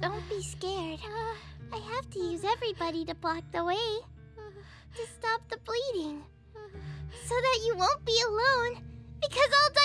Don't be scared. I have to use everybody to block the way. To stop the bleeding. So that you won't be alone. Because I'll die